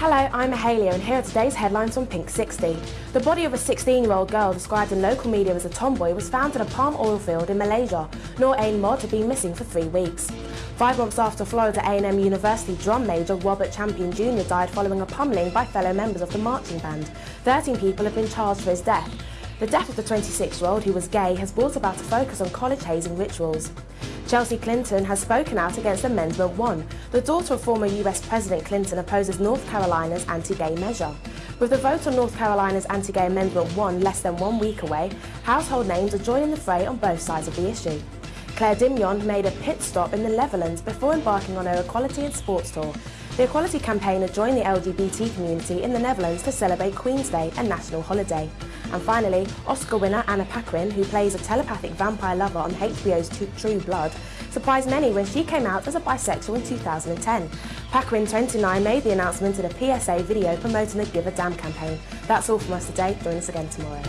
Hello, I'm Mahalia and here are today's headlines from Pink 60. The body of a 16-year-old girl described in local media as a tomboy was found in a palm oil field in Malaysia. Noor Ain Mod had been missing for three weeks. Five months after Florida A&M University drum major Robert Champion Jr. died following a pummeling by fellow members of the marching band, 13 people have been charged for his death. The death of the 26-year-old, who was gay, has brought about a focus on college hazing rituals. Chelsea Clinton has spoken out against Amendment 1. The daughter of former US President Clinton opposes North Carolina's anti-gay measure. With the vote on North Carolina's anti-gay Amendment 1 less than one week away, household names are joining the fray on both sides of the issue. Claire Dimion made a pit stop in the Netherlands before embarking on her equality in sports tour. The Equality campaigner joined the LGBT community in the Netherlands to celebrate Queen's Day, a national holiday. And finally, Oscar winner Anna Paquin, who plays a telepathic vampire lover on HBO's True Blood, surprised many when she came out as a bisexual in 2010. Paquin, 29, made the announcement in a PSA video promoting the Give a Damn campaign. That's all from us today. Join us again tomorrow.